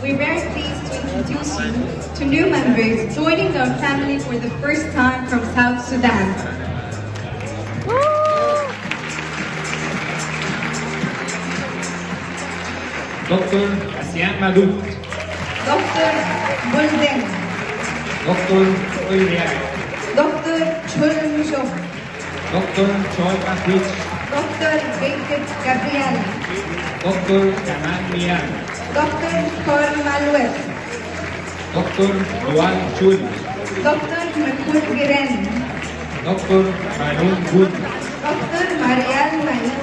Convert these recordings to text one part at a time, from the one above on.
We're very pleased to introduce you to new members joining our family for the first time from South Sudan. Dr. Asian Madu. Dr. Bolden. Dr. Ulriak. Dr. Choran Dr. Choi Pakwich. Dr. Venkat Gabriel. Dr. Kamal Mian. Dr. Carl Maluel. Dr. Luan Chun. Dr. Makur Giren. Dr. Manun Gun. Dr. Marian Manik.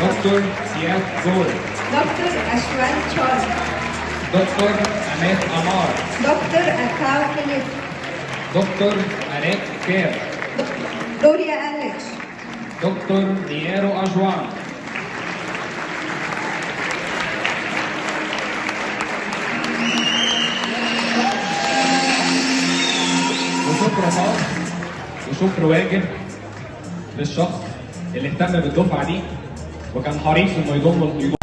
Dr. Siad Gol. Dr. Ashwan Chol. Dr. Ahmed Amar. Dr. دكتور أنات كير Gloria Alex, دكتور نييرو أجوان وشكر خاص وشكر واجب للشخص اللي اهتم بالدفعة دي وكان حريص انه يضم يضم